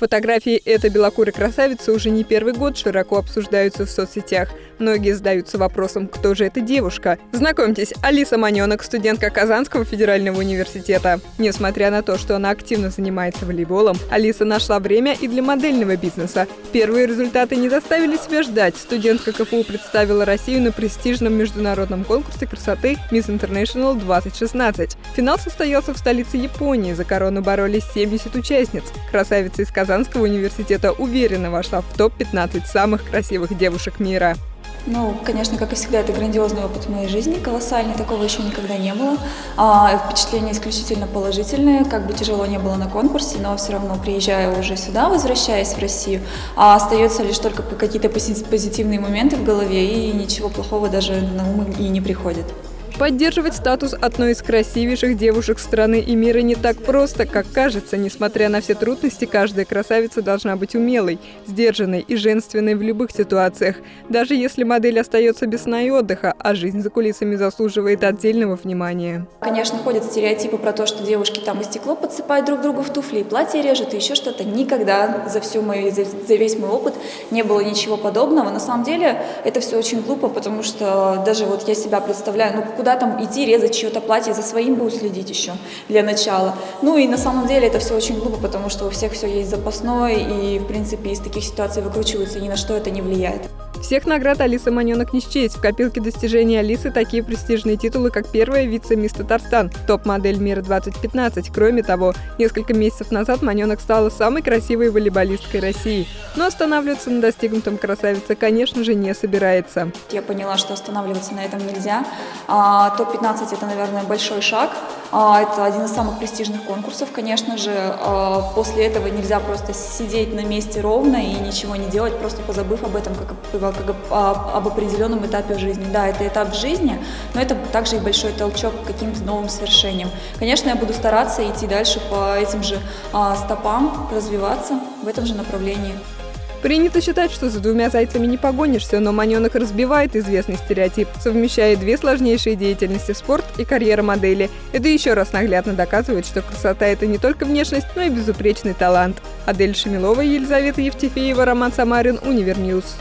Фотографии этой белокурой красавицы уже не первый год широко обсуждаются в соцсетях. Многие задаются вопросом, кто же эта девушка. Знакомьтесь, Алиса Маненок, студентка Казанского федерального университета. Несмотря на то, что она активно занимается волейболом, Алиса нашла время и для модельного бизнеса. Первые результаты не заставили себя ждать. Студентка КФУ представила Россию на престижном международном конкурсе красоты Miss International 2016. Финал состоялся в столице Японии. За корону боролись 70 участниц. Красавица из Казанского университета уверенно вошла в топ-15 самых красивых девушек мира. Ну, конечно, как и всегда, это грандиозный опыт в моей жизни, колоссальный, такого еще никогда не было. А, впечатления исключительно положительные, как бы тяжело не было на конкурсе, но все равно, приезжая уже сюда, возвращаясь в Россию, а остается лишь только какие-то позитивные моменты в голове, и ничего плохого даже на ум и не приходит. Поддерживать статус одной из красивейших девушек страны и мира не так просто, как кажется. Несмотря на все трудности, каждая красавица должна быть умелой, сдержанной и женственной в любых ситуациях. Даже если модель остается без сна и отдыха, а жизнь за кулисами заслуживает отдельного внимания. Конечно, ходят стереотипы про то, что девушки там и стекло подсыпают друг другу в туфли, и платье режут, и еще что-то. Никогда за, всю мою, за, за весь мой опыт не было ничего подобного. На самом деле это все очень глупо, потому что даже вот я себя представляю, ну куда куда там идти, резать чье-то платье, за своим будет следить еще для начала. Ну и на самом деле это все очень глупо, потому что у всех все есть запасное, и в принципе из таких ситуаций выкручиваются, ни на что это не влияет. Всех наград Алиса Маненок не счесть. В копилке достижений Алисы такие престижные титулы, как первая вице-мисс Татарстан, топ-модель мира 2015. Кроме того, несколько месяцев назад Маненок стала самой красивой волейболисткой России. Но останавливаться на достигнутом красавица, конечно же, не собирается. Я поняла, что останавливаться на этом нельзя. А, топ-15 – это, наверное, большой шаг. А, это один из самых престижных конкурсов, конечно же. А, после этого нельзя просто сидеть на месте ровно и ничего не делать, просто позабыв об этом, как, как об определенном этапе жизни. Да, это этап жизни, но это также и большой толчок к каким-то новым свершениям. Конечно, я буду стараться идти дальше по этим же а, стопам, развиваться в этом же направлении. Принято считать, что за двумя зайцами не погонишься, но Маненок разбивает известный стереотип, совмещая две сложнейшие деятельности – спорт и карьера модели. Это еще раз наглядно доказывает, что красота – это не только внешность, но и безупречный талант. Адель Шамилова, Елизавета Евтефеева, Роман Самарин, Univer News.